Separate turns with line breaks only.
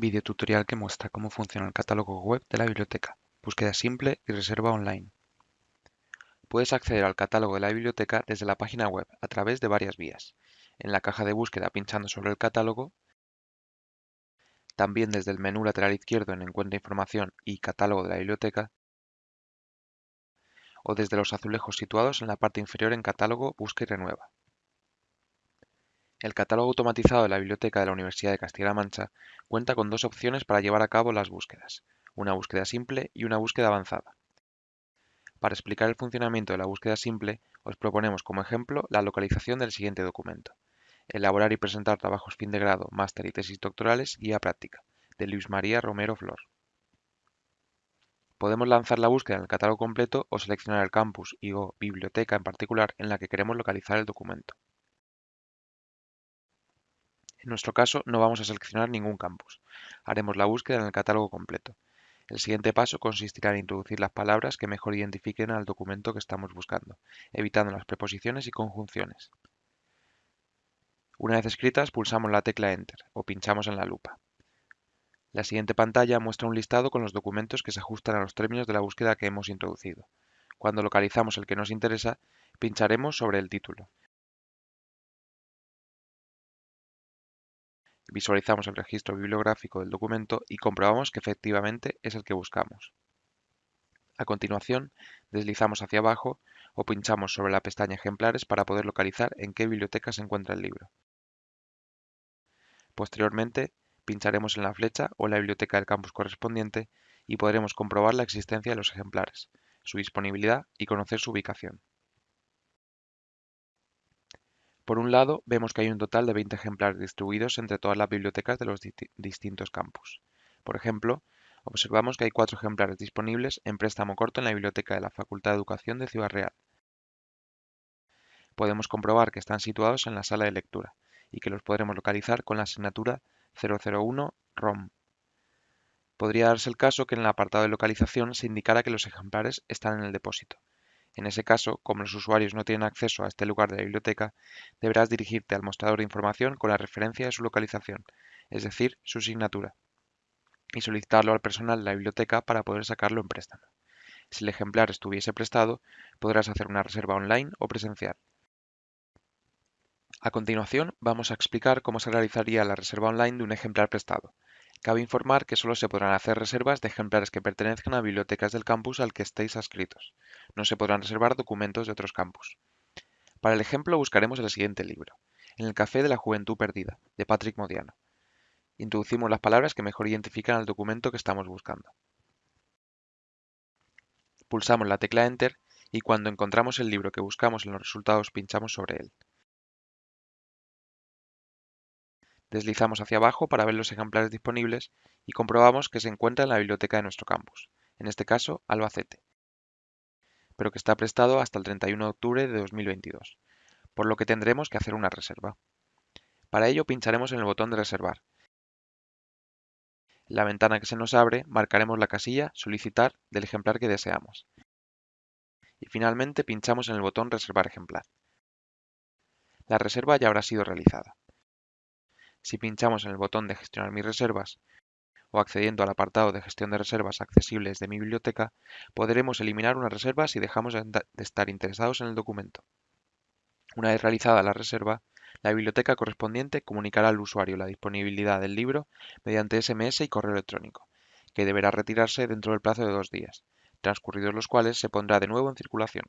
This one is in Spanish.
Video tutorial que muestra cómo funciona el catálogo web de la biblioteca, búsqueda simple y reserva online. Puedes acceder al catálogo de la biblioteca desde la página web a través de varias vías. En la caja de búsqueda pinchando sobre el catálogo, también desde el menú lateral izquierdo en Encuentra información y Catálogo de la biblioteca, o desde los azulejos situados en la parte inferior en Catálogo, Busca y Renueva. El catálogo automatizado de la Biblioteca de la Universidad de Castilla-La Mancha cuenta con dos opciones para llevar a cabo las búsquedas, una búsqueda simple y una búsqueda avanzada. Para explicar el funcionamiento de la búsqueda simple, os proponemos como ejemplo la localización del siguiente documento. Elaborar y presentar trabajos fin de grado, máster y tesis doctorales, guía práctica, de Luis María Romero Flor. Podemos lanzar la búsqueda en el catálogo completo o seleccionar el campus y o biblioteca en particular en la que queremos localizar el documento. En nuestro caso no vamos a seleccionar ningún campus. Haremos la búsqueda en el catálogo completo. El siguiente paso consistirá en introducir las palabras que mejor identifiquen al documento que estamos buscando, evitando las preposiciones y conjunciones. Una vez escritas, pulsamos la tecla Enter o pinchamos en la lupa. La siguiente pantalla muestra un listado con los documentos que se ajustan a los términos de la búsqueda que hemos introducido. Cuando localizamos el que nos interesa, pincharemos sobre el título. Visualizamos el registro bibliográfico del documento y comprobamos que efectivamente es el que buscamos. A continuación, deslizamos hacia abajo o pinchamos sobre la pestaña Ejemplares para poder localizar en qué biblioteca se encuentra el libro. Posteriormente, pincharemos en la flecha o la biblioteca del campus correspondiente y podremos comprobar la existencia de los ejemplares, su disponibilidad y conocer su ubicación. Por un lado, vemos que hay un total de 20 ejemplares distribuidos entre todas las bibliotecas de los distintos campus. Por ejemplo, observamos que hay cuatro ejemplares disponibles en préstamo corto en la biblioteca de la Facultad de Educación de Ciudad Real. Podemos comprobar que están situados en la sala de lectura y que los podremos localizar con la asignatura 001 ROM. Podría darse el caso que en el apartado de localización se indicara que los ejemplares están en el depósito. En ese caso, como los usuarios no tienen acceso a este lugar de la biblioteca, deberás dirigirte al mostrador de información con la referencia de su localización, es decir, su asignatura, y solicitarlo al personal de la biblioteca para poder sacarlo en préstamo. Si el ejemplar estuviese prestado, podrás hacer una reserva online o presencial. A continuación, vamos a explicar cómo se realizaría la reserva online de un ejemplar prestado. Cabe informar que solo se podrán hacer reservas de ejemplares que pertenezcan a bibliotecas del campus al que estéis adscritos. No se podrán reservar documentos de otros campus. Para el ejemplo buscaremos el siguiente libro, En el Café de la Juventud Perdida, de Patrick Modiano. Introducimos las palabras que mejor identifican al documento que estamos buscando. Pulsamos la tecla Enter y cuando encontramos el libro que buscamos en los resultados pinchamos sobre él. Deslizamos hacia abajo para ver los ejemplares disponibles y comprobamos que se encuentra en la biblioteca de nuestro campus, en este caso Albacete, pero que está prestado hasta el 31 de octubre de 2022, por lo que tendremos que hacer una reserva. Para ello pincharemos en el botón de reservar. En la ventana que se nos abre marcaremos la casilla Solicitar del ejemplar que deseamos. Y finalmente pinchamos en el botón Reservar ejemplar. La reserva ya habrá sido realizada. Si pinchamos en el botón de Gestionar mis reservas o accediendo al apartado de Gestión de reservas accesibles de mi biblioteca, podremos eliminar una reserva si dejamos de estar interesados en el documento. Una vez realizada la reserva, la biblioteca correspondiente comunicará al usuario la disponibilidad del libro mediante SMS y correo electrónico, que deberá retirarse dentro del plazo de dos días, transcurridos los cuales se pondrá de nuevo en circulación.